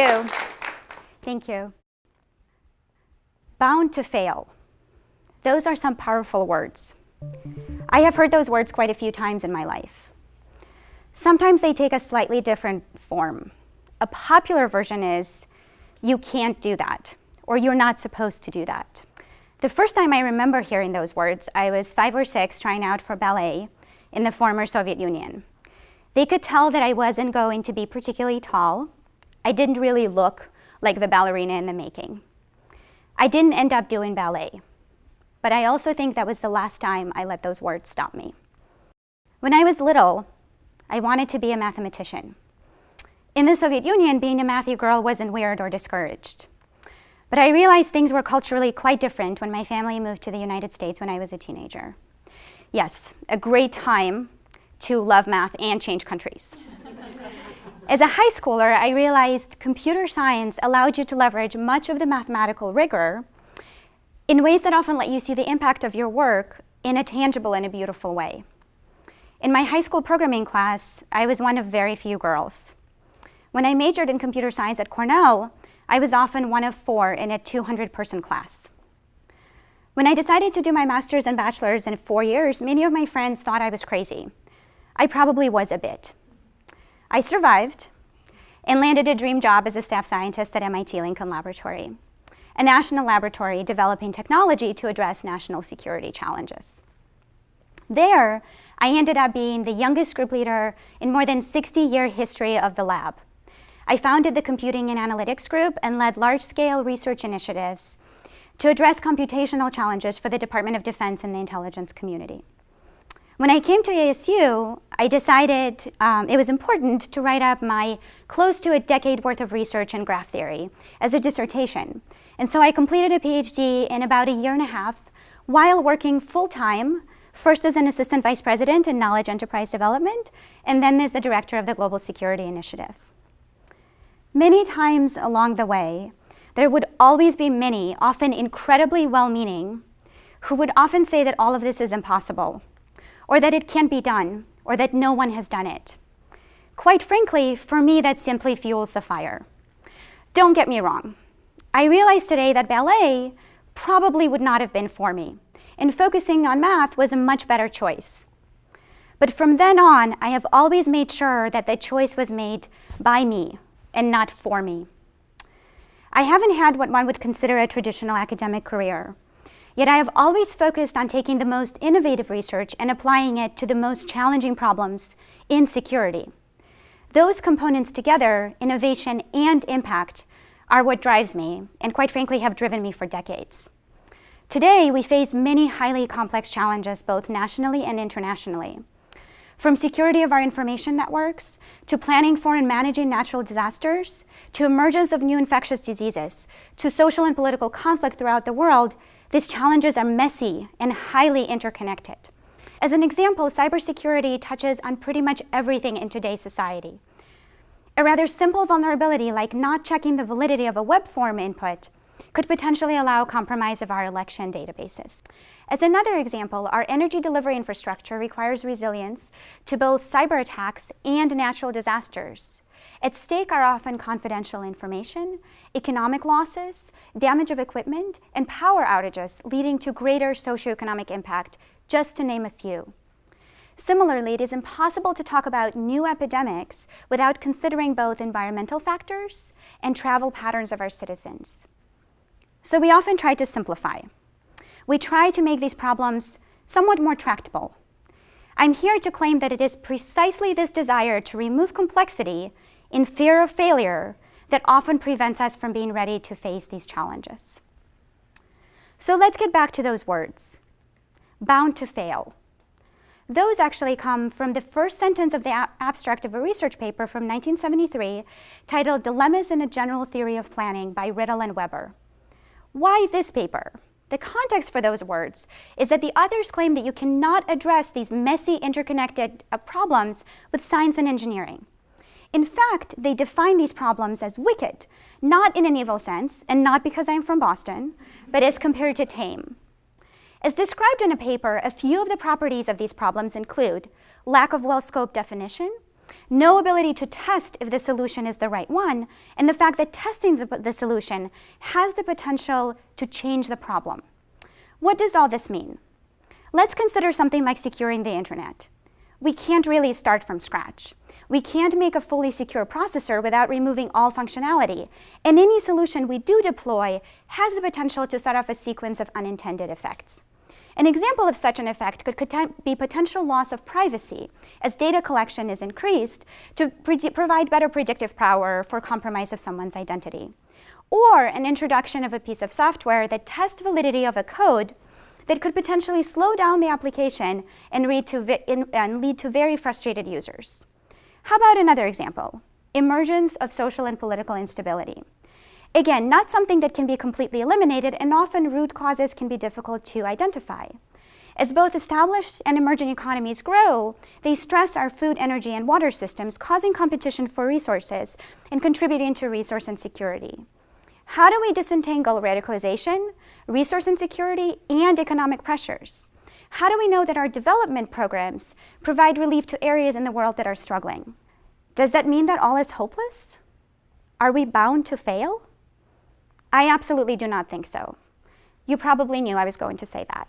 you. Thank you. Bound to fail. Those are some powerful words. I have heard those words quite a few times in my life. Sometimes they take a slightly different form. A popular version is, you can't do that, or you're not supposed to do that. The first time I remember hearing those words, I was five or six trying out for ballet in the former Soviet Union. They could tell that I wasn't going to be particularly tall. I didn't really look like the ballerina in the making. I didn't end up doing ballet, but I also think that was the last time I let those words stop me. When I was little, I wanted to be a mathematician. In the Soviet Union, being a mathy girl wasn't weird or discouraged. But I realized things were culturally quite different when my family moved to the United States when I was a teenager. Yes, a great time to love math and change countries. As a high schooler, I realized computer science allowed you to leverage much of the mathematical rigor in ways that often let you see the impact of your work in a tangible and a beautiful way. In my high school programming class, I was one of very few girls. When I majored in computer science at Cornell, I was often one of four in a 200-person class. When I decided to do my master's and bachelor's in four years, many of my friends thought I was crazy. I probably was a bit. I survived and landed a dream job as a staff scientist at MIT Lincoln Laboratory, a national laboratory developing technology to address national security challenges. There, I ended up being the youngest group leader in more than 60-year history of the lab. I founded the Computing and Analytics Group and led large-scale research initiatives to address computational challenges for the Department of Defense and the intelligence community. When I came to ASU, I decided um, it was important to write up my close to a decade worth of research in graph theory as a dissertation. And so I completed a PhD in about a year and a half while working full-time, first as an assistant vice president in knowledge enterprise development, and then as the director of the Global Security Initiative. Many times along the way, there would always be many, often incredibly well-meaning, who would often say that all of this is impossible, or that it can't be done, or that no one has done it. Quite frankly, for me, that simply fuels the fire. Don't get me wrong. I realize today that ballet probably would not have been for me, and focusing on math was a much better choice. But from then on, I have always made sure that the choice was made by me, and not for me. I haven't had what one would consider a traditional academic career, yet I have always focused on taking the most innovative research and applying it to the most challenging problems in security. Those components together, innovation and impact, are what drives me, and quite frankly have driven me for decades. Today, we face many highly complex challenges both nationally and internationally. From security of our information networks, to planning for and managing natural disasters, to emergence of new infectious diseases, to social and political conflict throughout the world, these challenges are messy and highly interconnected. As an example, cybersecurity touches on pretty much everything in today's society. A rather simple vulnerability like not checking the validity of a web form input could potentially allow compromise of our election databases. As another example, our energy delivery infrastructure requires resilience to both cyber attacks and natural disasters. At stake are often confidential information, economic losses, damage of equipment, and power outages leading to greater socioeconomic impact, just to name a few. Similarly, it is impossible to talk about new epidemics without considering both environmental factors and travel patterns of our citizens. So we often try to simplify. We try to make these problems somewhat more tractable. I'm here to claim that it is precisely this desire to remove complexity in fear of failure that often prevents us from being ready to face these challenges. So let's get back to those words, bound to fail. Those actually come from the first sentence of the abstract of a research paper from 1973 titled Dilemmas in a General Theory of Planning by Rittel and Webber. Why this paper? The context for those words is that the authors claim that you cannot address these messy interconnected uh, problems with science and engineering. In fact, they define these problems as wicked, not in an evil sense, and not because I'm from Boston, but as compared to tame. As described in a paper, a few of the properties of these problems include lack of well-scoped definition, no ability to test if the solution is the right one, and the fact that testing the solution has the potential to change the problem. What does all this mean? Let's consider something like securing the internet. We can't really start from scratch. We can't make a fully secure processor without removing all functionality, and any solution we do deploy has the potential to set off a sequence of unintended effects. An example of such an effect could be potential loss of privacy as data collection is increased to provide better predictive power for compromise of someone's identity. Or an introduction of a piece of software that tests validity of a code that could potentially slow down the application and to, and lead to very frustrated users. How about another example? Emergence of social and political instability. Again, not something that can be completely eliminated, and often root causes can be difficult to identify. As both established and emerging economies grow, they stress our food, energy, and water systems, causing competition for resources and contributing to resource insecurity. How do we disentangle radicalization, resource insecurity, and economic pressures? How do we know that our development programs provide relief to areas in the world that are struggling? Does that mean that all is hopeless? Are we bound to fail? I absolutely do not think so. You probably knew I was going to say that.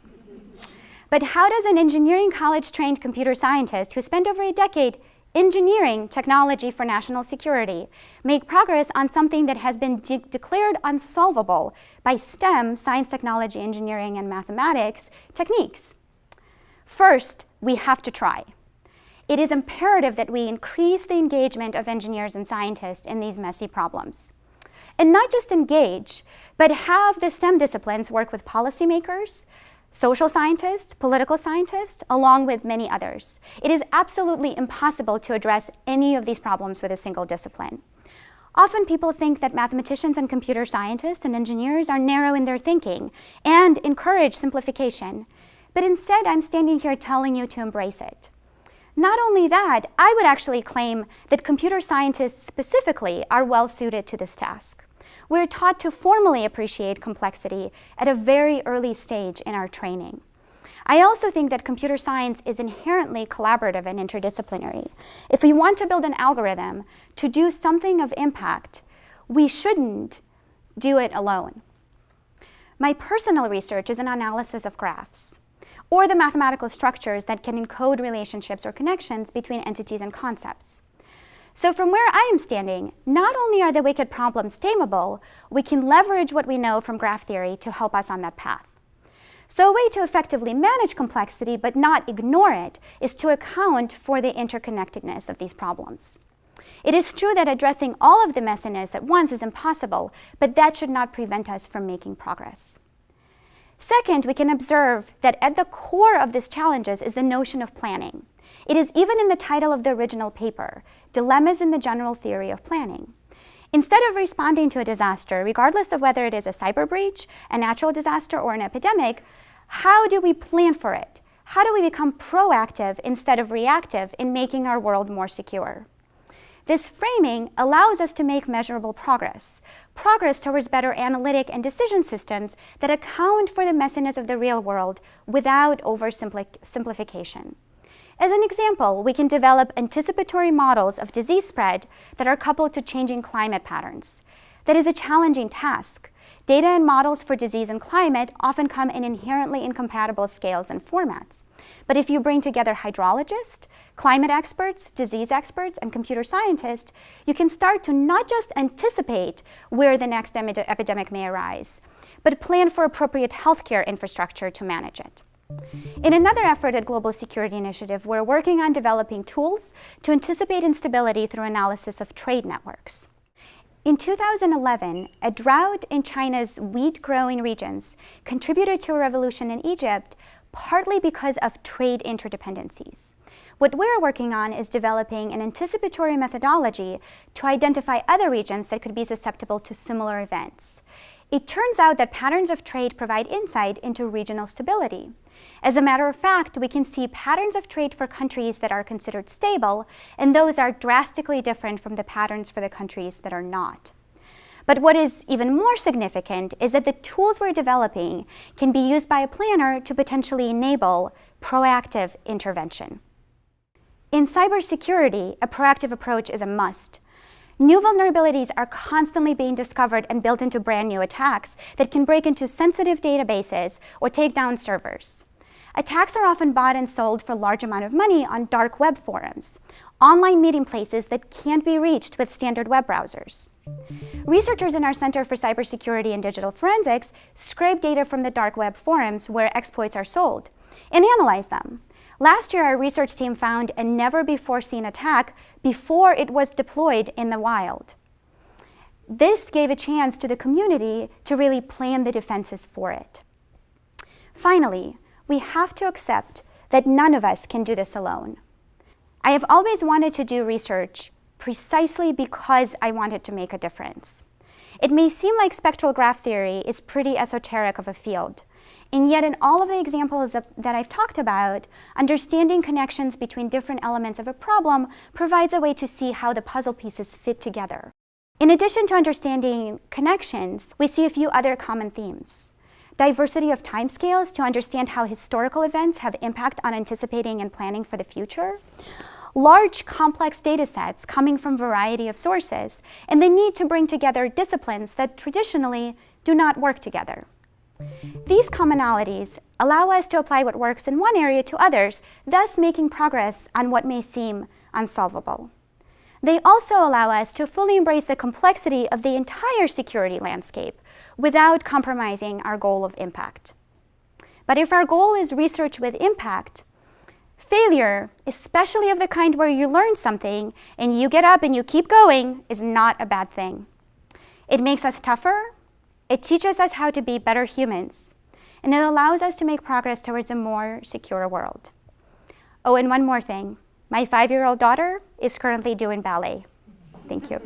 But how does an engineering college-trained computer scientist who spent over a decade engineering technology for national security make progress on something that has been de declared unsolvable by STEM, science, technology, engineering, and mathematics techniques? First, we have to try. It is imperative that we increase the engagement of engineers and scientists in these messy problems and not just engage, but have the STEM disciplines work with policymakers, social scientists, political scientists, along with many others. It is absolutely impossible to address any of these problems with a single discipline. Often people think that mathematicians and computer scientists and engineers are narrow in their thinking and encourage simplification. But instead, I'm standing here telling you to embrace it. Not only that, I would actually claim that computer scientists specifically are well suited to this task. We're taught to formally appreciate complexity at a very early stage in our training. I also think that computer science is inherently collaborative and interdisciplinary. If we want to build an algorithm to do something of impact, we shouldn't do it alone. My personal research is an analysis of graphs or the mathematical structures that can encode relationships or connections between entities and concepts. So from where I am standing, not only are the wicked problems tameable, we can leverage what we know from graph theory to help us on that path. So a way to effectively manage complexity but not ignore it is to account for the interconnectedness of these problems. It is true that addressing all of the messiness at once is impossible, but that should not prevent us from making progress. Second, we can observe that at the core of these challenges is the notion of planning. It is even in the title of the original paper, Dilemmas in the General Theory of Planning. Instead of responding to a disaster, regardless of whether it is a cyber breach, a natural disaster, or an epidemic, how do we plan for it? How do we become proactive instead of reactive in making our world more secure? This framing allows us to make measurable progress, progress towards better analytic and decision systems that account for the messiness of the real world without oversimplification. As an example, we can develop anticipatory models of disease spread that are coupled to changing climate patterns. That is a challenging task. Data and models for disease and climate often come in inherently incompatible scales and formats. But if you bring together hydrologists, climate experts, disease experts, and computer scientists, you can start to not just anticipate where the next epidemic may arise, but plan for appropriate healthcare infrastructure to manage it. In another effort at Global Security Initiative, we're working on developing tools to anticipate instability through analysis of trade networks. In 2011, a drought in China's wheat-growing regions contributed to a revolution in Egypt partly because of trade interdependencies. What we're working on is developing an anticipatory methodology to identify other regions that could be susceptible to similar events. It turns out that patterns of trade provide insight into regional stability. As a matter of fact, we can see patterns of trade for countries that are considered stable, and those are drastically different from the patterns for the countries that are not. But what is even more significant is that the tools we're developing can be used by a planner to potentially enable proactive intervention. In cybersecurity, a proactive approach is a must. New vulnerabilities are constantly being discovered and built into brand new attacks that can break into sensitive databases or take down servers. Attacks are often bought and sold for large amount of money on dark web forums, online meeting places that can't be reached with standard web browsers. Researchers in our Center for Cybersecurity and Digital Forensics scrape data from the dark web forums where exploits are sold and analyze them. Last year, our research team found a never-before-seen attack before it was deployed in the wild. This gave a chance to the community to really plan the defenses for it. Finally, we have to accept that none of us can do this alone. I have always wanted to do research precisely because I wanted to make a difference. It may seem like spectral graph theory is pretty esoteric of a field, and yet in all of the examples of, that I've talked about, understanding connections between different elements of a problem provides a way to see how the puzzle pieces fit together. In addition to understanding connections, we see a few other common themes. Diversity of timescales to understand how historical events have impact on anticipating and planning for the future. Large, complex data sets coming from a variety of sources, and the need to bring together disciplines that traditionally do not work together. These commonalities allow us to apply what works in one area to others, thus making progress on what may seem unsolvable. They also allow us to fully embrace the complexity of the entire security landscape without compromising our goal of impact. But if our goal is research with impact, failure, especially of the kind where you learn something and you get up and you keep going, is not a bad thing. It makes us tougher, it teaches us how to be better humans, and it allows us to make progress towards a more secure world. Oh, and one more thing. My five-year-old daughter is currently doing ballet. Thank you.